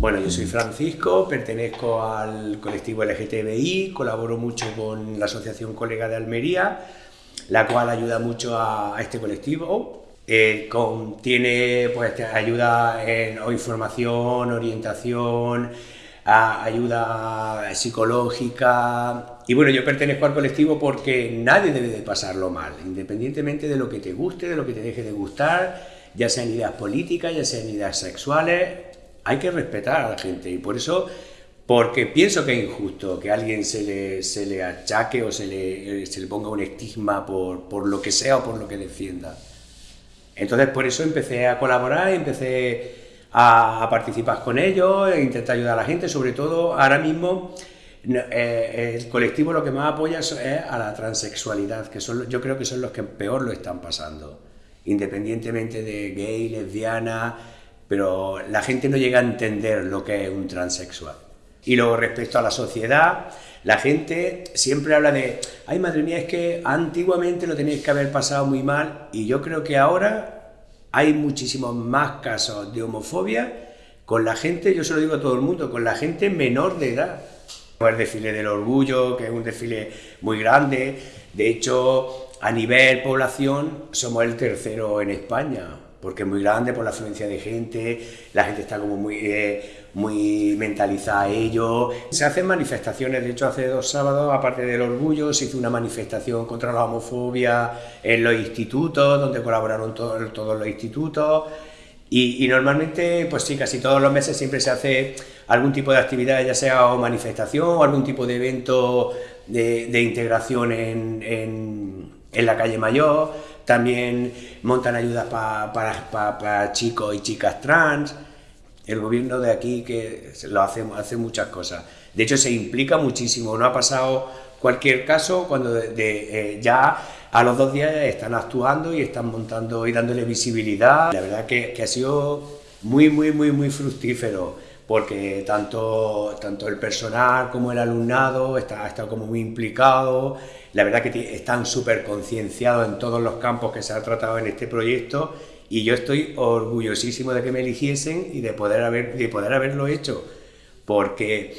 Bueno, yo soy Francisco, pertenezco al colectivo LGTBI, colaboro mucho con la Asociación Colega de Almería, la cual ayuda mucho a, este colectivo. Eh, tiene pues, ayuda en información, orientación, ayuda psicológica. Y bueno, yo pertenezco al colectivo porque nadie debe de pasarlo mal, independientemente de lo que te guste, de lo que te deje de gustar, ya sean ideas políticas, ya sean ideas sexuales, hay que respetar a la gente. Y por eso, porque pienso que es injusto que a alguien se le, se le achaque o se le, se le ponga un estigma por, por lo que sea o por lo que defienda. Entonces por eso empecé a colaborar, empecé a, participar con ellos, e intentar ayudar a la gente, sobre todo ahora mismo eh, el colectivo lo que más apoya es a la transexualidad, que son, yo creo que son los que peor lo están pasando, independientemente de gay, lesbiana, pero la gente no llega a entender lo que es un transexual. Y luego respecto a la sociedad, la gente siempre habla de, ay madre mía, es que antiguamente lo tenéis que haber pasado muy mal y yo creo que ahora hay muchísimos más casos de homofobia con la gente, yo se lo digo a todo el mundo, con la gente menor de edad. El desfile del orgullo, que es un desfile muy grande, de hecho a nivel población somos el tercero en España, porque es muy grande por la afluencia de gente, la gente está como muy, eh, muy mentalizada a ello. Se hacen manifestaciones, de hecho hace dos sábados, aparte del orgullo, se hizo una manifestación contra la homofobia en los institutos, donde colaboraron todos, los institutos. Y, normalmente, pues sí, casi todos los meses siempre se hace algún tipo de actividad, ya sea o manifestación o algún tipo de evento de, integración en, en, en la calle Mayor también montan ayudas para chicos y chicas trans. El gobierno de aquí que lo hace, hace muchas cosas. De hecho, se implica muchísimo. No ha pasado cualquier caso cuando de, eh, ya a los dos días están actuando y están montando y dándole visibilidad. La verdad que, que ha sido muy, muy, muy, muy fructífero porque tanto, tanto el personal como el alumnado está, ha estado como muy implicado, la verdad que están súper concienciados en todos los campos que se ha tratado en este proyecto y yo estoy orgullosísimo de que me eligiesen y de poder, de poder haberlo hecho, porque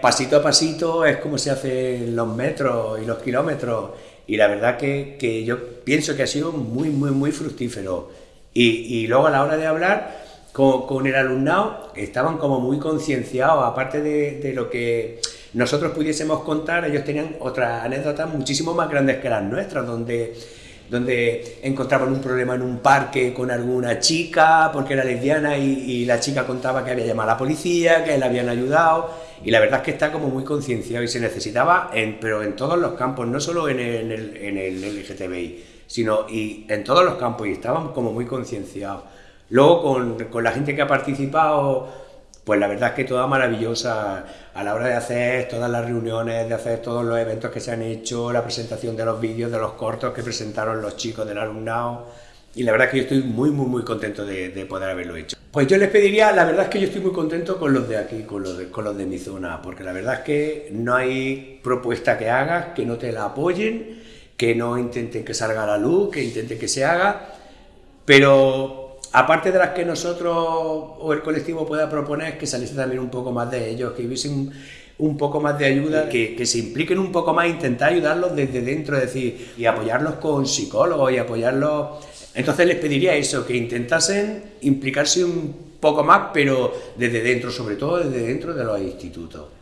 pasito a pasito es como se hacen los metros y los kilómetros y la verdad que, que yo pienso que ha sido muy, muy, muy fructífero. Y, y luego a la hora de hablar, con, el alumnado estaban como muy concienciados, aparte de, lo que nosotros pudiésemos contar, ellos tenían otras anécdotas muchísimo más grandes que las nuestras, donde, donde encontraban un problema en un parque con alguna chica porque era lesbiana y, la chica contaba que había llamado a la policía, que le habían ayudado, y la verdad es que está como muy concienciado y se necesitaba, en, pero en todos los campos, no solo en el, en LGTBI, sino y en todos los campos, y estaban como muy concienciados. Luego, con, con, la gente que ha participado, pues la verdad es que toda maravillosa a la hora de hacer todas las reuniones, de hacer todos los eventos que se han hecho, la presentación de los vídeos, de los cortos que presentaron los chicos del alumnado. Y la verdad es que yo estoy muy, muy, muy contento de, de poder haberlo hecho. Pues yo les pediría, la verdad es que yo estoy muy contento con los de aquí, con los de, con los de mi zona, porque la verdad es que no hay propuesta que hagas que no te la apoyen, que no intenten que salga la luz, que intenten que se haga, pero aparte de las que nosotros o el colectivo pueda proponer, que saliese también un poco más de ellos, que hubiesen un poco más de ayuda, que, que, se impliquen un poco más, intentar ayudarlos desde dentro, es decir, y apoyarlos con psicólogos y apoyarlos. Entonces les pediría eso, que intentasen implicarse un poco más, pero desde dentro, sobre todo desde dentro de los institutos.